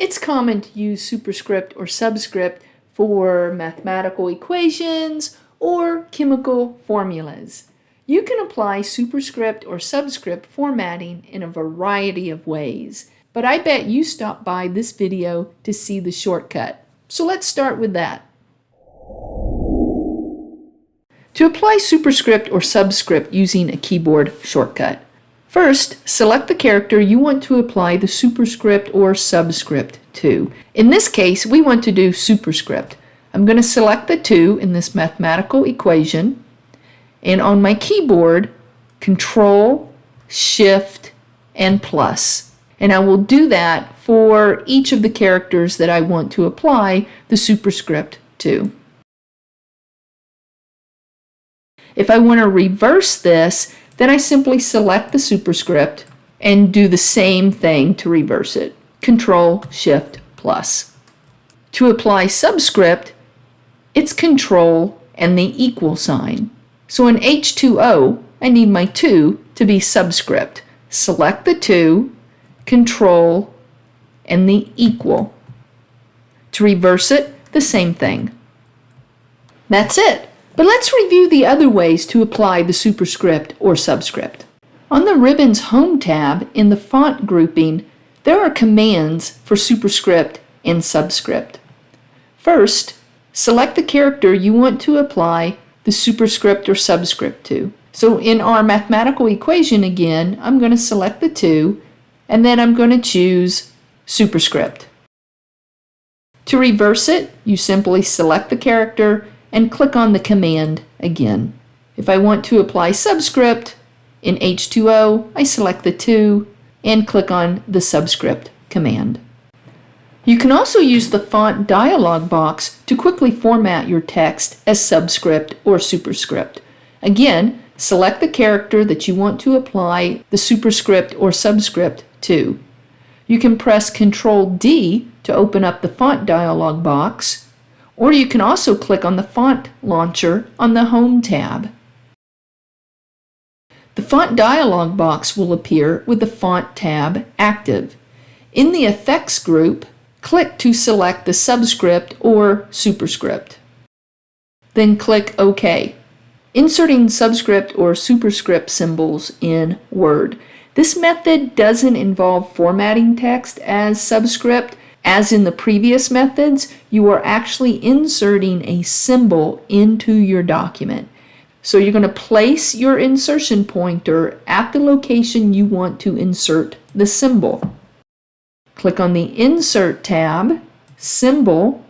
It's common to use superscript or subscript for mathematical equations or chemical formulas. You can apply superscript or subscript formatting in a variety of ways, but I bet you stopped by this video to see the shortcut. So let's start with that. To apply superscript or subscript using a keyboard shortcut, First, select the character you want to apply the superscript or subscript to. In this case, we want to do superscript. I'm going to select the 2 in this mathematical equation, and on my keyboard, Control, Shift, and plus. And I will do that for each of the characters that I want to apply the superscript to. If I want to reverse this, then I simply select the superscript and do the same thing to reverse it. Control Shift plus. To apply subscript, it's Control and the equal sign. So in H2O, I need my 2 to be subscript. Select the 2, Control, and the equal. To reverse it, the same thing. That's it. But let's review the other ways to apply the superscript or subscript. On the Ribbons Home tab in the font grouping, there are commands for superscript and subscript. First, select the character you want to apply the superscript or subscript to. So in our mathematical equation again, I'm going to select the 2 and then I'm going to choose superscript. To reverse it, you simply select the character and click on the command again. If I want to apply subscript in H2O, I select the 2 and click on the subscript command. You can also use the font dialog box to quickly format your text as subscript or superscript. Again, select the character that you want to apply the superscript or subscript to. You can press Ctrl D to open up the font dialog box or you can also click on the font launcher on the Home tab. The font dialog box will appear with the Font tab active. In the Effects group, click to select the subscript or superscript. Then click OK. Inserting subscript or superscript symbols in Word. This method doesn't involve formatting text as subscript, as in the previous methods, you are actually inserting a symbol into your document. So you're going to place your insertion pointer at the location you want to insert the symbol. Click on the Insert tab, Symbol,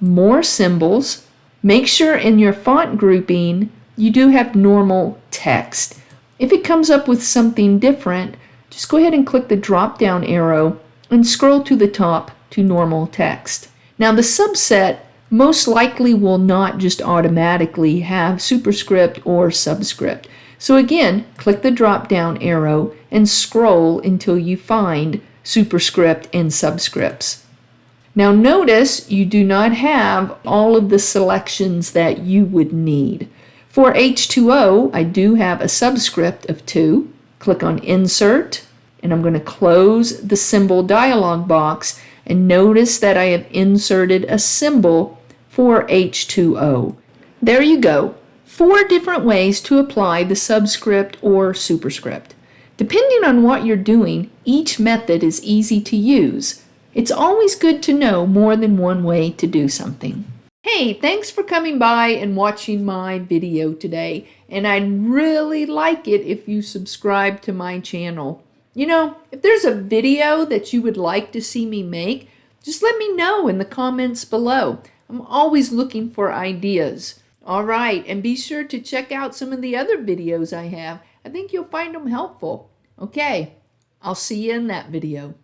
More Symbols. Make sure in your font grouping you do have normal text. If it comes up with something different, just go ahead and click the drop down arrow and scroll to the top to normal text. Now the subset most likely will not just automatically have superscript or subscript. So again, click the drop down arrow and scroll until you find superscript and subscripts. Now notice you do not have all of the selections that you would need. For H2O, I do have a subscript of 2. Click on Insert, and I'm going to close the symbol dialog box and notice that I have inserted a symbol for H2O. There you go, four different ways to apply the subscript or superscript. Depending on what you're doing, each method is easy to use. It's always good to know more than one way to do something. Hey, thanks for coming by and watching my video today, and I'd really like it if you subscribe to my channel. You know, if there's a video that you would like to see me make, just let me know in the comments below. I'm always looking for ideas. All right, and be sure to check out some of the other videos I have. I think you'll find them helpful. Okay, I'll see you in that video.